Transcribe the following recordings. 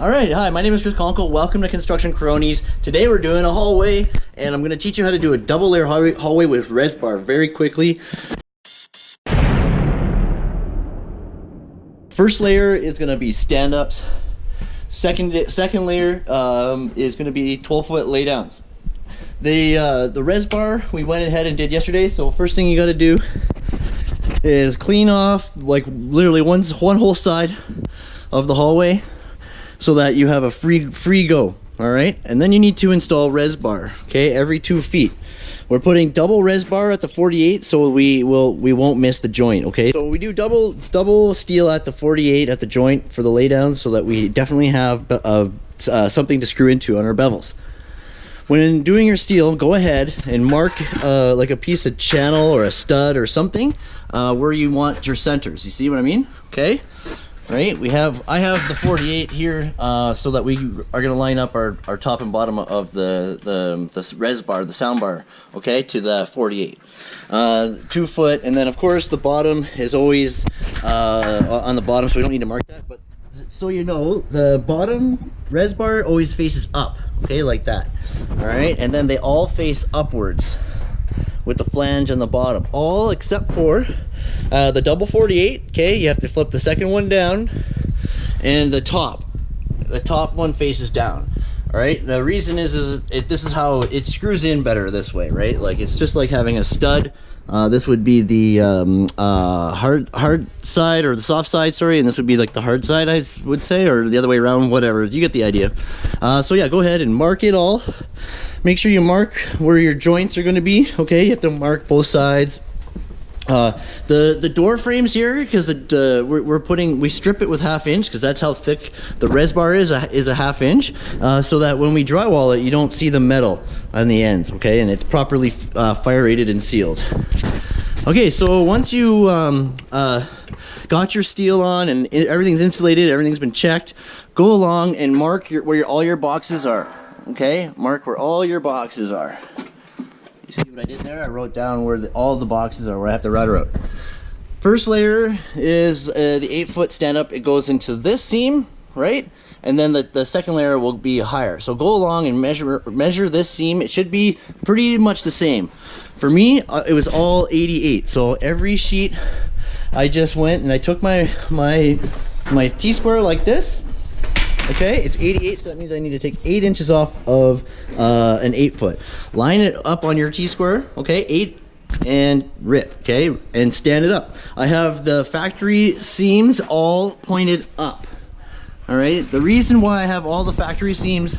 All right, hi, my name is Chris Conkle. Welcome to Construction Cronies. Today we're doing a hallway, and I'm gonna teach you how to do a double layer hallway, with res bar very quickly. First layer is gonna be stand-ups. Second, second layer um, is gonna be 12 foot laydowns. The, uh, the Resbar we went ahead and did yesterday, so first thing you gotta do is clean off like literally one, one whole side of the hallway so that you have a free free go all right? And then you need to install res bar okay every two feet. We're putting double res bar at the 48 so we will we won't miss the joint okay? So we do double double steel at the 48 at the joint for the laydown so that we definitely have uh, uh, something to screw into on our bevels. When doing your steel go ahead and mark uh, like a piece of channel or a stud or something uh, where you want your centers. You see what I mean? Okay right? We have I have the 48 here uh, so that we are gonna line up our, our top and bottom of the, the the res bar the sound bar okay to the 48 uh, two foot and then of course the bottom is always uh, on the bottom so we don't need to mark that but so you know the bottom res bar always faces up okay like that. All right? And then they all face upwards with the flange on the bottom. All except for uh, the double 48 okay? You have to flip the second one down and the top. The top one faces down all right the reason is is it, this is how it screws in better this way right? Like it's just like having a stud uh, this would be the um, uh, hard hard side or the soft side sorry and this would be like the hard side I would say or the other way around whatever. You get the idea. Uh, so yeah go ahead and mark it all. Make sure you mark where your joints are going to be okay? You have to mark both sides uh, the the door frames here because the, the we're, we're, putting we strip it with half inch because that's how thick the res bar is a, is a half inch uh, so that when we drywall it you don't see the metal on the ends okay? And it's properly uh, fire rated and sealed. Okay so once you um, uh, got your steel on and everything's insulated everything's been checked go along and mark your, where your, all your boxes are okay? Mark where all your boxes are you see what I did there? I wrote down where the, all the boxes are, where I have the router out. First layer is uh, the 8 foot stand up. It goes into this seam, right? And then the, the second layer will be higher. So go along and measure measure this seam. It should be pretty much the same. For me, uh, it was all 88. So every sheet, I just went and I took my my my T-square like this Okay, it's 88, so that means I need to take 8 inches off of uh, an 8 foot. Line it up on your T-square, okay, 8 and rip, okay, and stand it up. I have the factory seams all pointed up. All right, the reason why I have all the factory seams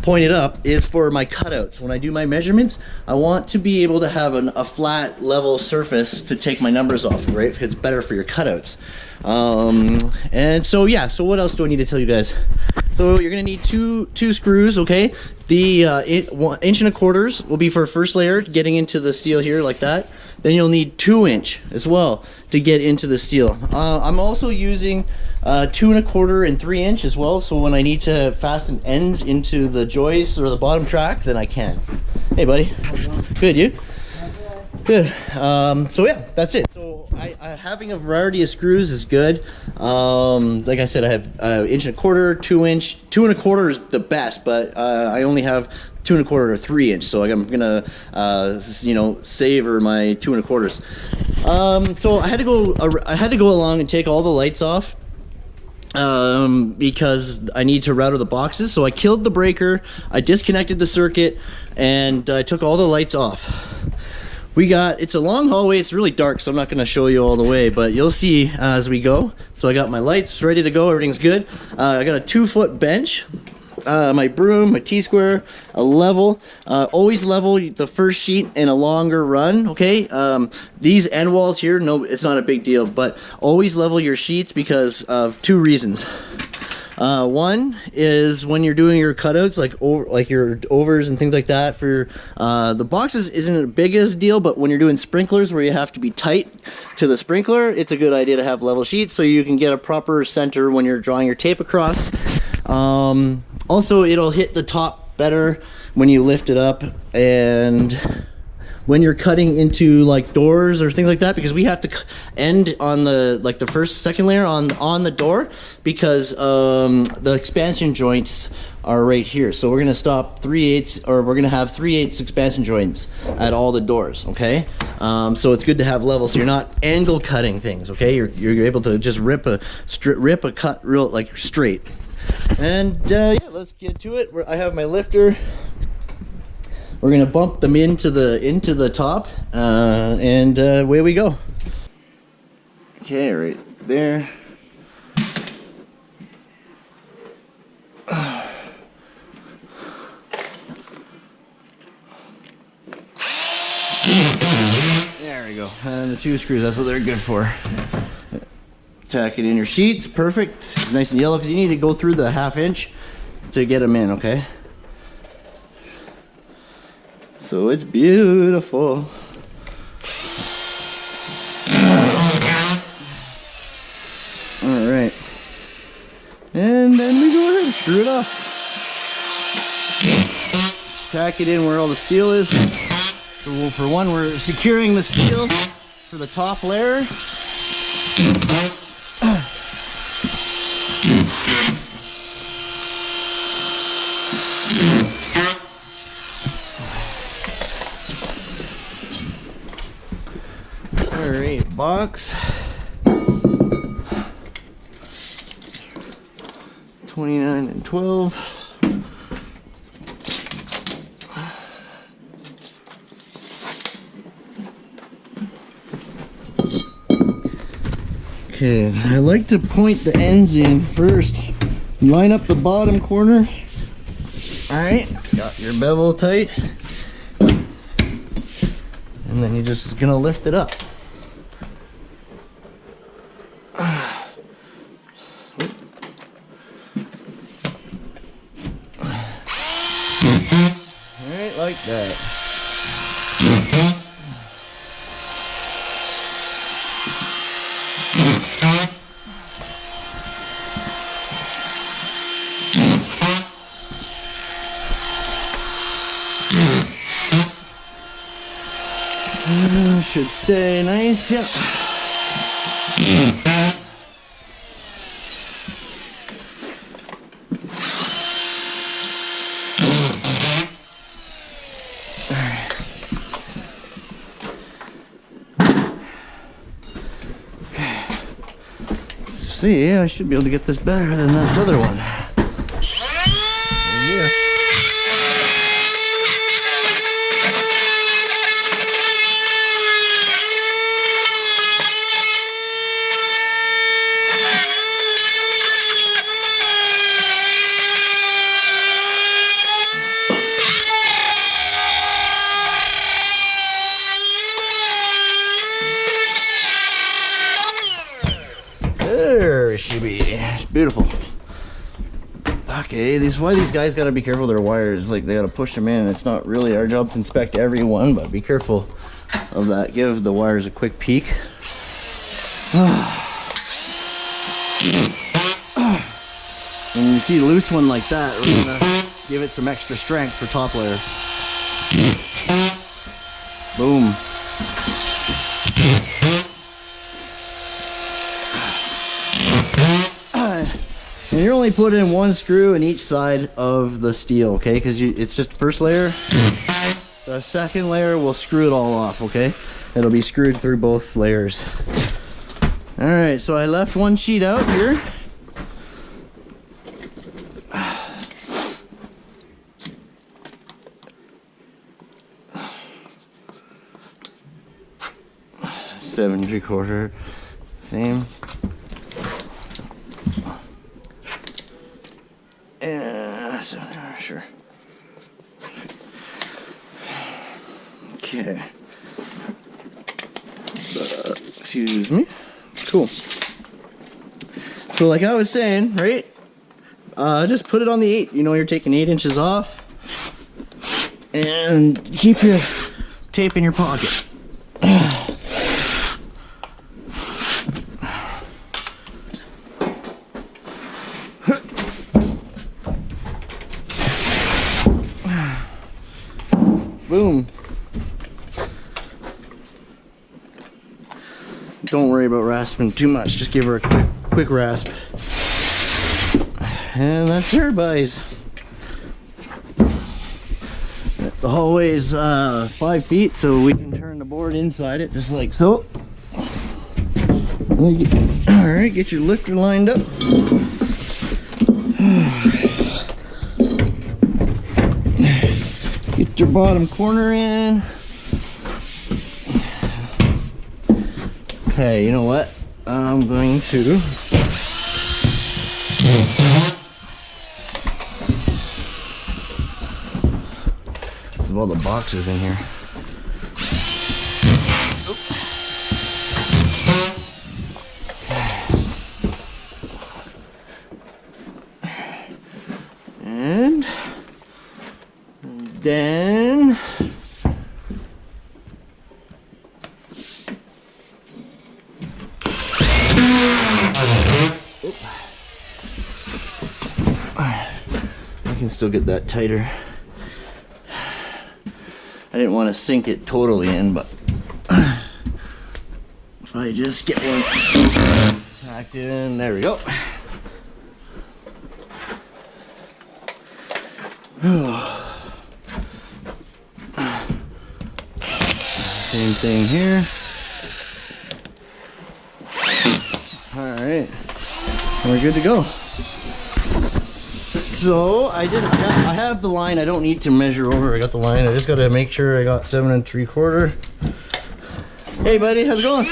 pointed up is for my cutouts. When I do my measurements, I want to be able to have an, a flat level surface to take my numbers off, right? Because it's better for your cutouts. Um, and so yeah, so what else do I need to tell you guys? So you're gonna need two two screws, okay? The uh, inch and a quarters will be for first layer, getting into the steel here like that. Then you'll need two inch as well to get into the steel. Uh, I'm also using uh, two and a quarter and three inch as well. So when I need to fasten ends into the joist or the bottom track, then I can. Hey buddy, good you? Good. Um, so yeah, that's it. So I, I, having a variety of screws is good. Um, like I said, I have uh, inch and a quarter, two inch, two and a quarter is the best, but uh, I only have two and a quarter or three inch. So I'm gonna, uh, you know, savor my two and a quarters. Um, so I had to go, I had to go along and take all the lights off um, because I need to router the boxes. So I killed the breaker, I disconnected the circuit, and I took all the lights off we got it's a long hallway it's really dark so i'm not going to show you all the way but you'll see uh, as we go so i got my lights ready to go everything's good uh, i got a two foot bench uh, my broom, my T-square, a level. Uh, always level the first sheet in a longer run, okay? Um, these end walls here, no, it's not a big deal, but always level your sheets because of two reasons. Uh, one is when you're doing your cutouts, like over, like your overs and things like that. For uh, the boxes isn't the biggest deal, but when you're doing sprinklers where you have to be tight to the sprinkler, it's a good idea to have level sheets so you can get a proper center when you're drawing your tape across. Um, also, it'll hit the top better when you lift it up and when you're cutting into like doors or things like that because we have to end on the like the first second layer on on the door because um, the expansion joints are right here. So we're gonna stop 3 eighths or we're gonna have 3 eighths expansion joints at all the doors, okay? Um, so it's good to have levels. so you're not angle cutting things, okay? You're, you're able to just rip a rip a cut real like straight. And uh, yeah, let's get to it. I have my lifter. We're gonna bump them into the into the top, uh, and uh, away we go. Okay, right there. There we go. And the two screws, that's what they're good for. Tack it in your sheets, perfect. Nice and yellow, because you need to go through the half inch to get them in, okay? So it's beautiful. All right. And then we go ahead and screw it off. Tack it in where all the steel is. So for one, we're securing the steel for the top layer. Alright, box. 29 and 12. Okay, I like to point the ends in first. Line up the bottom corner. Alright, got your bevel tight. And then you're just gonna lift it up. Alright, like that. should stay nice, yep. See, I should be able to get this better than this other one. Beautiful. Okay, eh? these why these guys gotta be careful their wires. Like they gotta push them in. It's not really our job to inspect every one, but be careful of that. Give the wires a quick peek. when you see a loose one like that, we're gonna give it some extra strength for top layer. Boom. Only putting in one screw in each side of the steel, okay? Because it's just first layer. The second layer will screw it all off, okay? It'll be screwed through both layers. All right, so I left one sheet out here. Seven three quarter, same. sure. Okay. Uh, excuse me. Cool. So like I was saying, right? Uh, just put it on the eight. You know you're taking eight inches off. And keep your tape in your pocket. rasping too much. Just give her a quick, quick rasp. And that's her, boys. The hallway is uh, five feet, so we can turn the board inside it, just like so. All right, get your lifter lined up. Get your bottom corner in. Okay, you know what? I'm going to There's all the boxes in here. Still get that tighter. I didn't want to sink it totally in, but if I just get one tacked in, there we go. Same thing here. All right, we're good to go. So I just I have the line. I don't need to measure over. I got the line. I just got to make sure I got seven and three quarter. Hey, buddy, how's it going?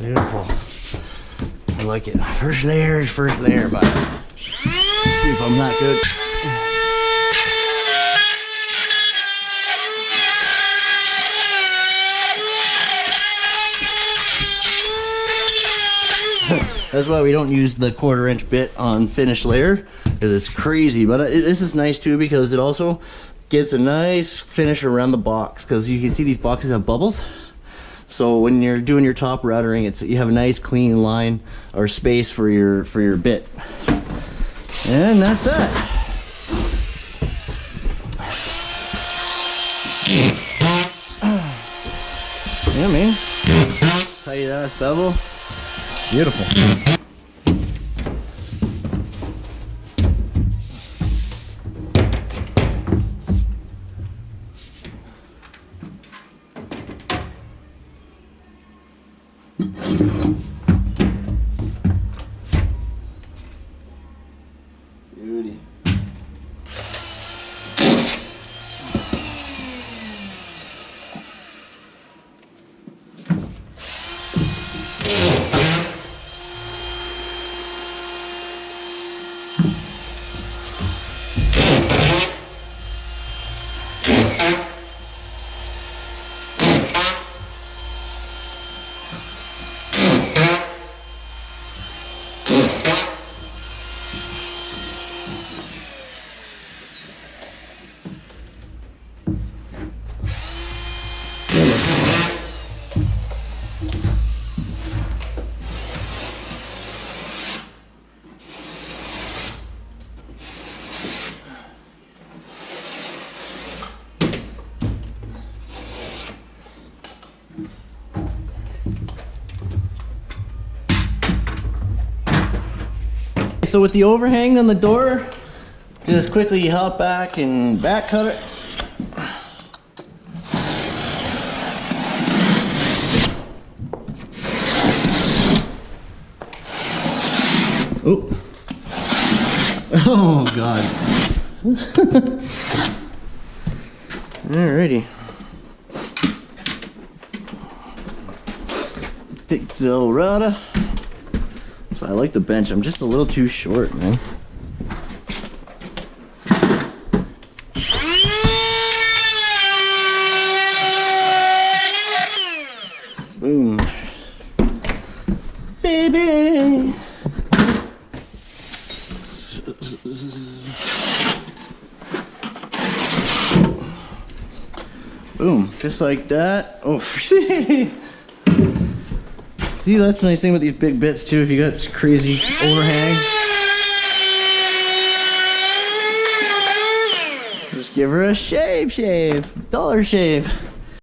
Beautiful. It. First layer is first layer, but see if I'm not good. That's why we don't use the quarter inch bit on finished layer because it's crazy. But it, this is nice too because it also gets a nice finish around the box because you can see these boxes have bubbles. So when you're doing your top routering, it's you have a nice clean line or space for your for your bit. And that's it. Yeah, man. Tight ass bevel. Beautiful. So with the overhang on the door, just quickly hop back and back cut it. Oh. Oh god. Alrighty. Take the old router. So I like the bench. I'm just a little too short, man. Boom. Baby. Boom, just like that. Oh, see? See, that's the nice thing with these big bits too. If you got this crazy overhang, just give her a shave, shave, dollar shave.